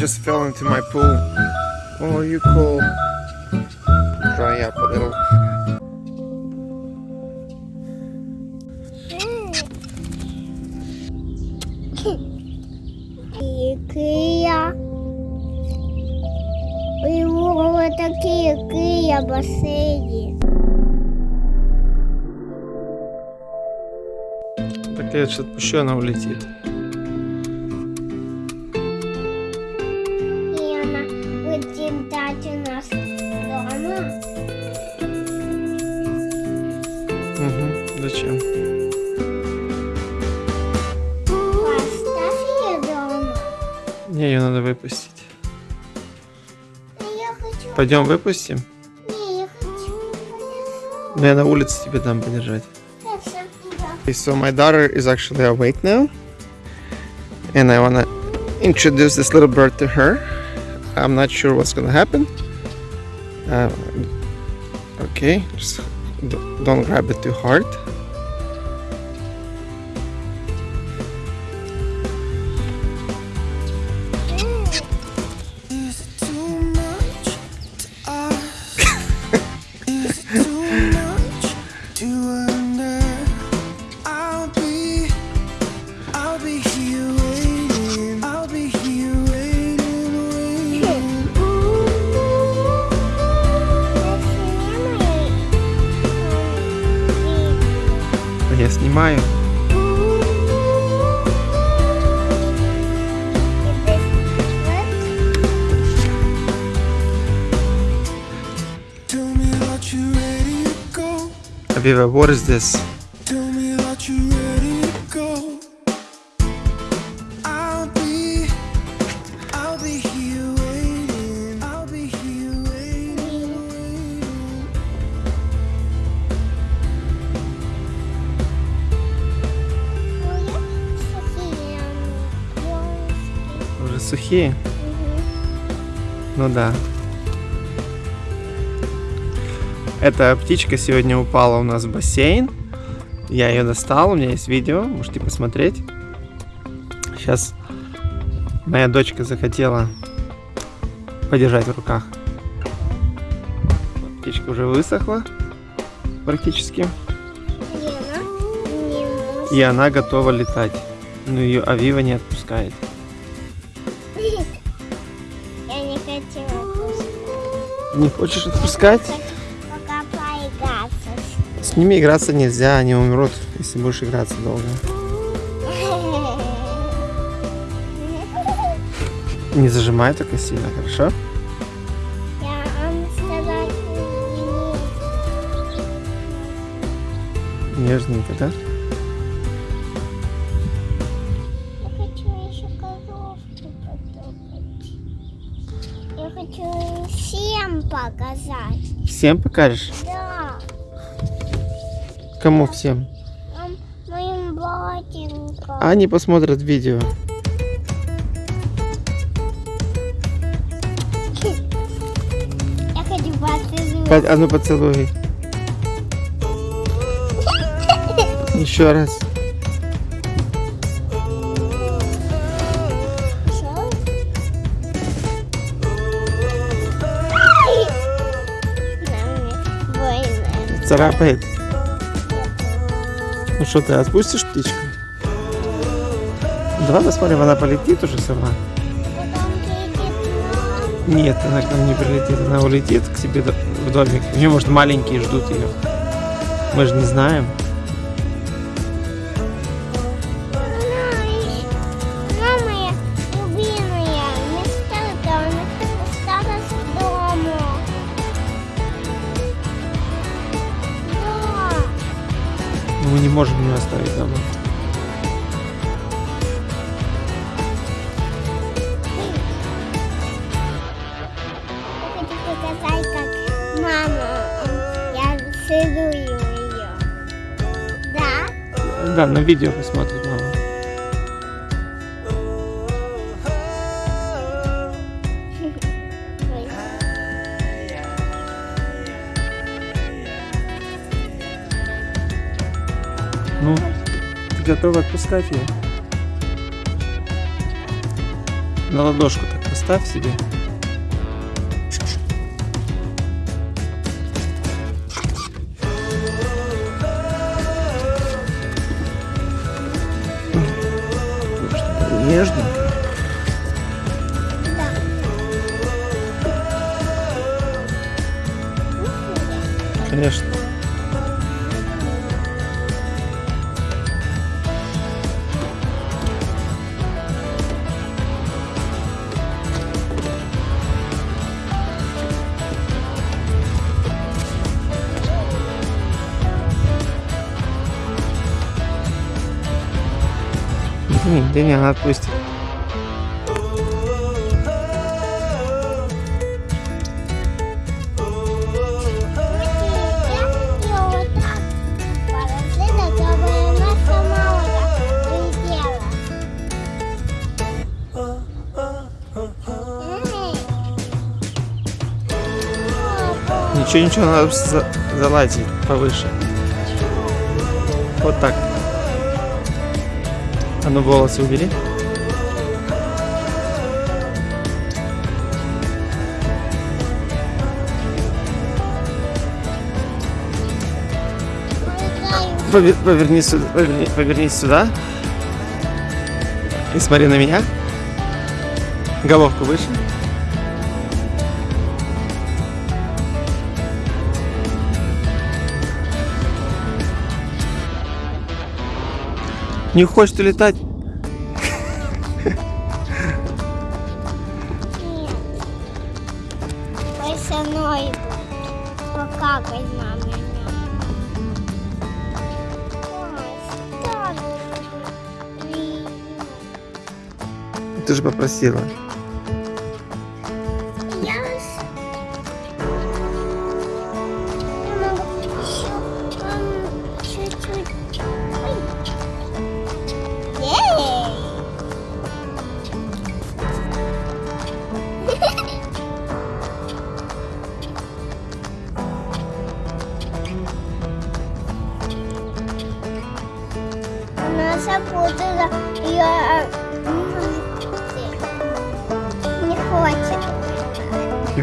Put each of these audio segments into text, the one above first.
just fell into my pool. Oh, you cold. Dry up a little. Такие кия бассейни. Так я сейчас отпущу, она улетит. ее надо выпустить. А я хочу... Пойдем выпустим. Не, я хочу... Ну, я на улице тебе дам подержать. Хорошо, да. Okay, so my daughter is actually awake now, and I wanna introduce this little bird to her. I'm not sure what's gonna happen. Uh, okay, just d- don't grab it too hard. Be here waiting, waiting. Уже сухие? Ну да. Эта птичка сегодня упала у нас в бассейн. Я ее достал, у меня есть видео, можете посмотреть. Сейчас моя дочка захотела подержать в руках. Птичка уже высохла практически. И она готова летать. Но ее Авива не отпускает. Я не хотела пускать. Не хочешь отпускать? С ними играться нельзя, они умрут, если будешь играться долго. Не зажимай только сильно, хорошо? Нежненько, да? Я хочу еще коровку потопать. Я хочу всем показать. Всем покажешь? Да. Кому всем? Моим батенькам. Они посмотрят видео. Я хочу поцеловать. По- А ну поцелуй. Еще раз. Царапает. Ну что, ты отпустишь птичку? Давай посмотрим, она полетит уже сама. Нет, она к нам не прилетит, она улетит к себе в домик. У нее, может, маленькие ждут ее. Мы же не знаем. Можем ее оставить дома. Да? На видео посмотрит ты готова отпускать ее? На ладошку так поставь. оставь себе. Нежненько. Конечно. М, Да не, она отпустит. Ничего, ничего, надо за- залазить повыше. Вот так. А ну волосы убери. Ой, Пове- Повернись сюда, поверни- повернись сюда. И смотри на меня. Головку выше. Не хочешь ты летать? Нет. Ой, со мной будет. Покакай на меня. Ой, так. Блин. Ты же попросила.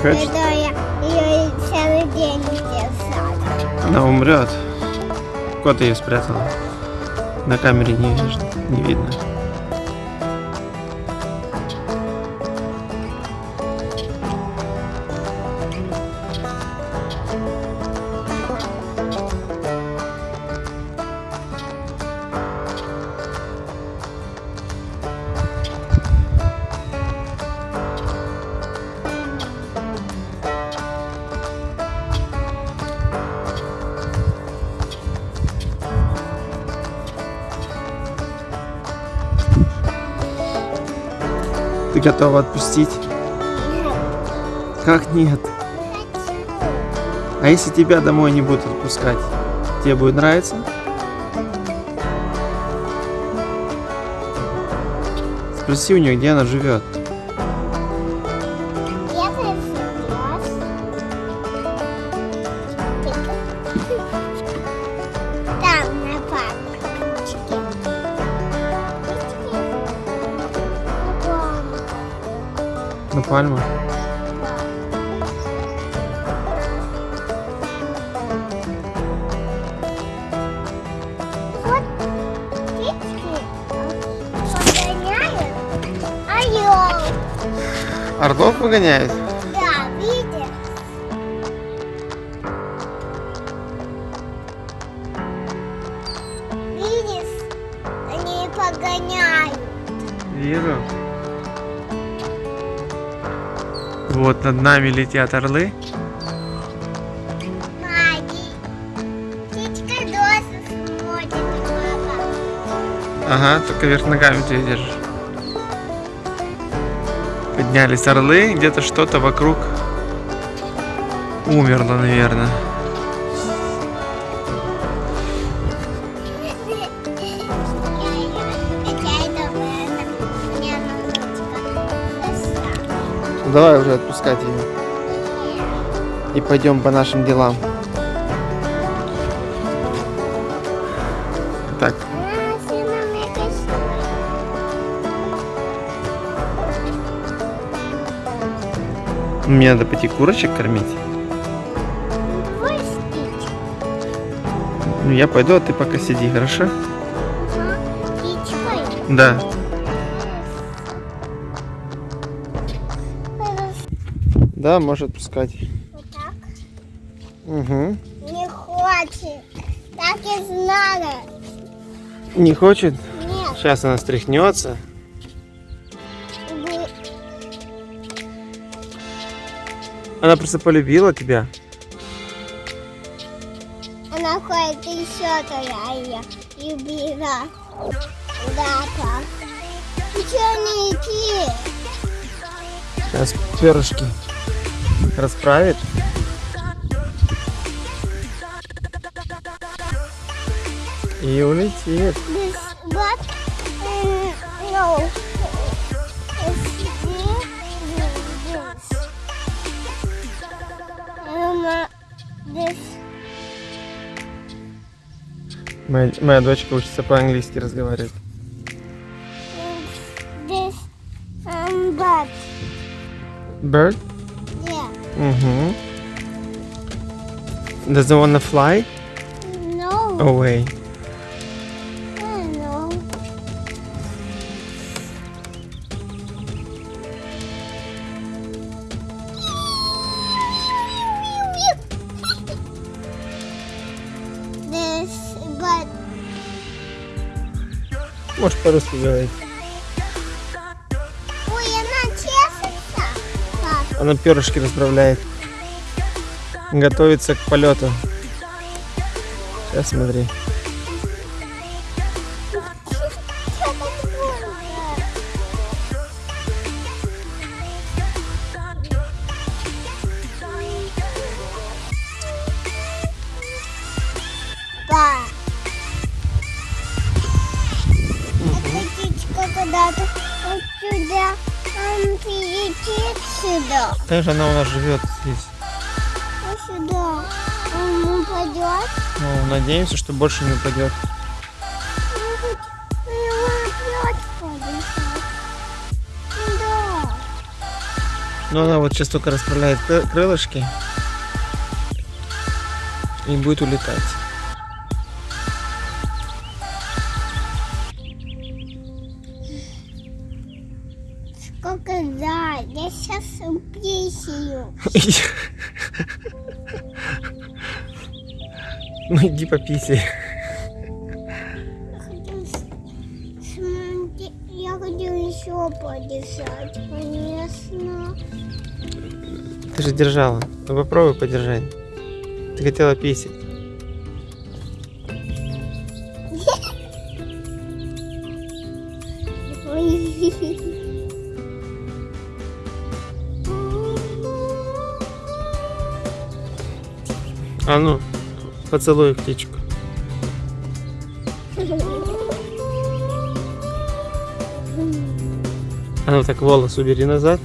Хочешь? Это я ее целый день держала. Она умрет. Ты ее спрятала? На камере не, не видно. Ты готова отпустить? Как нет? А если тебя домой не будут отпускать? Тебе будет нравиться? Спроси у нее, где она живет. Орел. Орлов выгоняет? Да, видишь? Видишь? Они погоняют. Вижу. Вот над нами летят орлы. Ага, только вверх ногами ты держишь. Поднялись орлы, где-то что-то вокруг умерло, наверное. Давай уже отпускать ее. И пойдем по нашим делам. Так, Мне надо пойти курочек кормить. Ну, я пойду, а ты пока сиди, хорошо? Да. Да, может пускать. Вот так. Угу. Не хочет. Так и знала. Не хочет? Нет. Сейчас она стряхнется. Она просто полюбила тебя. Она ходит еще туда ее любила. Да, так. Ты что не идти? Сейчас перышки расправит. И улетит. Моя, моя дочка учится по-английски разговаривать. This. Um, but. Bird? Yeah. Угу. Does it wanna fly No. away? I don't know. This, but Можешь по-русски говорить. Она перышки расправляет. Готовится к полету. Сейчас смотри. Конечно, она у нас живет здесь. Вот сюда. Он упадет. Ну, надеемся, что больше не упадет. Может, его опять подышать. Да. Но она вот сейчас только расправляет кры- крылышки и будет улетать. Ну иди смотри, Я хочу еще подышать, конечно. Ты же держала. Ну, попробуй подержать. Ты хотела писать. Ой. А ну, поцелуй птичку. А ну так волос убери назад.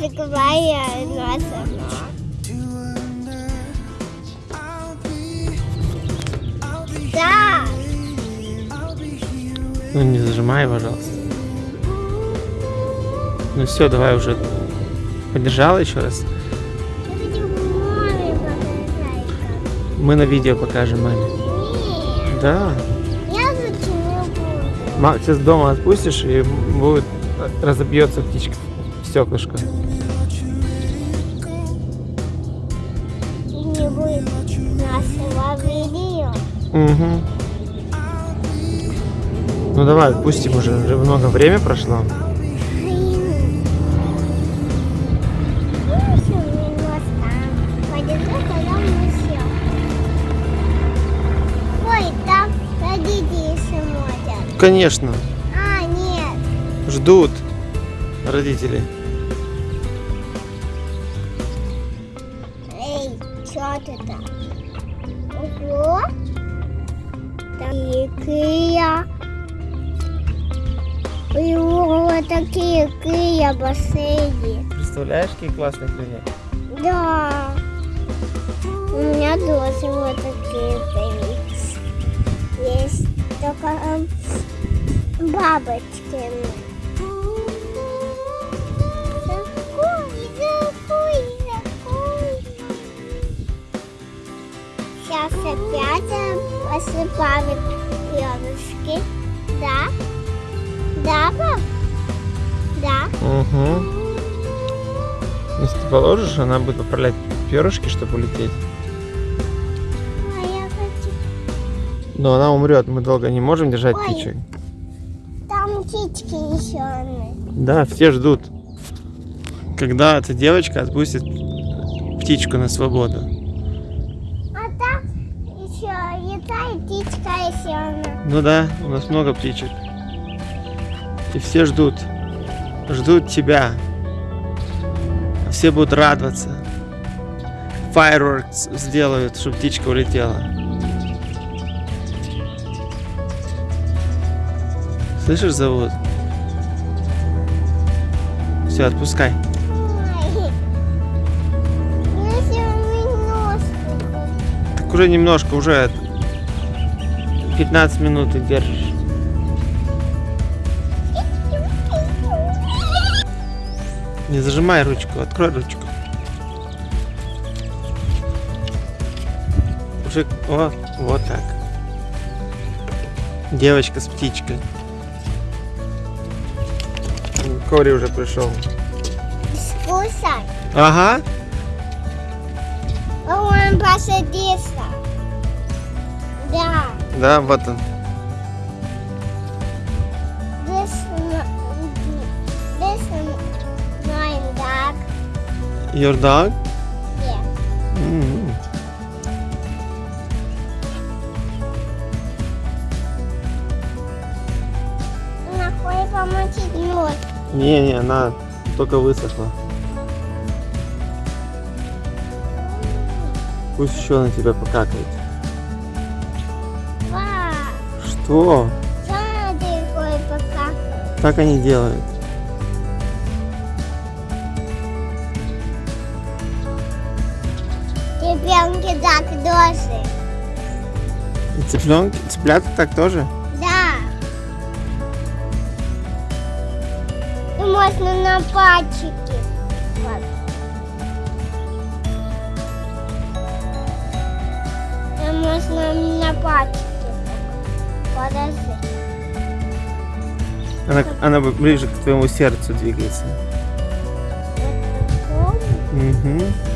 Я закрываю она Да. Ну не зажимай, пожалуйста. Ну все, давай уже. Подержала еще раз. Мы на видео покажем маме. Нет, Да. я зачем буду? Ма- Сейчас дома отпустишь и будет разобьется птичка стеклышко. Угу. Ну давай, отпустим уже. Уже много время прошло. Конечно. А, нет. Ждут родители. Такие Икея бассейны. Представляешь, какие классные крылья? Да. У меня тоже вот такие появились. Есть только эм, бабочки. Такой, такой, такой. Сейчас опять э, посыпали перышки. Да? Да, пап? Угу. Если ты положишь, она будет поправлять перышки, чтобы улететь. А я хочу. Но она умрет. Мы долго не можем держать Ой. птичек. Там птички еще. Да, все ждут, когда эта девочка отпустит птичку на свободу. А там еще летает птичка еще. Ну да, у нас много птичек. И все ждут. Ждут тебя. Все будут радоваться. Fireworks сделают, чтобы птичка улетела. Слышишь, зовут? Все, отпускай. Так уже немножко, уже 15 минут ты держишь. Не зажимай ручку, открой ручку. Уже, о, вот так. Девочка с птичкой. Кори уже пришел. Скусай. Ага. Он посадился. Да. Да, вот он. Your dog? Yeah. М. Она хочет помочить нос. Не, не, она только высохла. Пусть еще на тебя покакает. Что? Она? Так они делают. Ребенки так тоже. И цыпленки, цыплята так тоже? Да. И можно на пальчики. Вот. И можно на пальчики. Подожди. Она, она бы ближе к твоему сердцу двигается. Угу.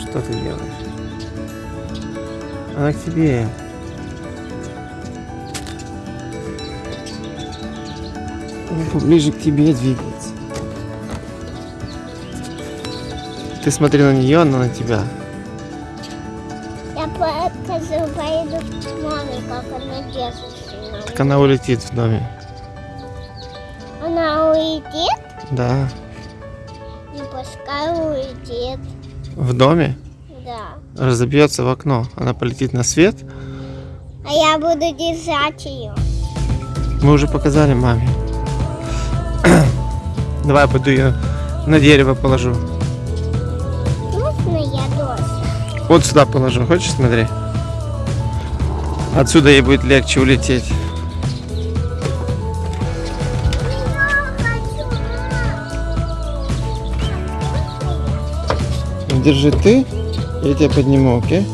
Что ты делаешь? Она к тебе. Она поближе к тебе двигается. Ты смотри на нее, она на тебя. Я покажу, поеду к маме, как она держится. Так она улетит в доме. Она уйдет? Да. В доме Да. разобьется в окно. Она полетит на свет. А я буду держать ее. Мы уже показали маме. Давай я пойду ее на дерево положу. Можно я тоже? Вот сюда положу. Хочешь, смотри? Отсюда ей будет легче улететь. Держи ты, я тебя подниму, окей?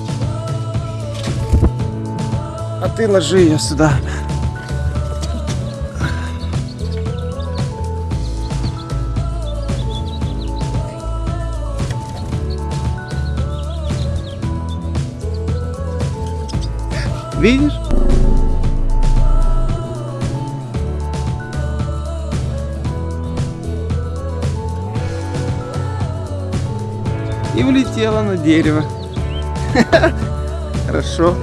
А ты ложи ее сюда. Видишь? И улетела на дерево. Хорошо.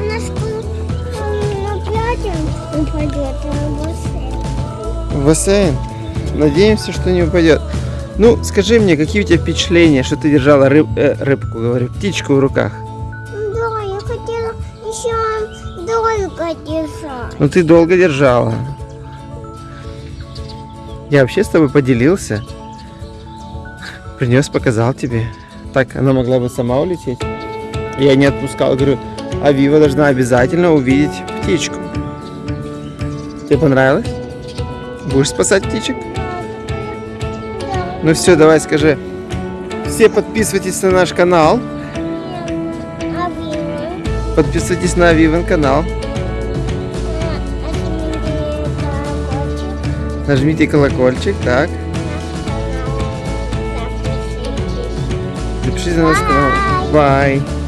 Упадет, а. В бассейн. Надеемся, что не упадет. Ну, скажи мне, какие у тебя впечатления, что ты держала рыб, э, рыбку, говорю, птичку в руках? Да, я хотела еще долго держать. Ну, ты долго держала. Я вообще с тобой поделился. Принес, показал тебе. Так, она могла бы сама улететь. Я не отпускал, говорю, Авива должна обязательно увидеть птичку. Тебе понравилось? Будешь спасать птичек? Ну все, давай скажи. Все подписывайтесь на наш канал. А? Подписывайтесь на Авиван канал. Нажмите колокольчик, так. Запишите на наш канал. Бай.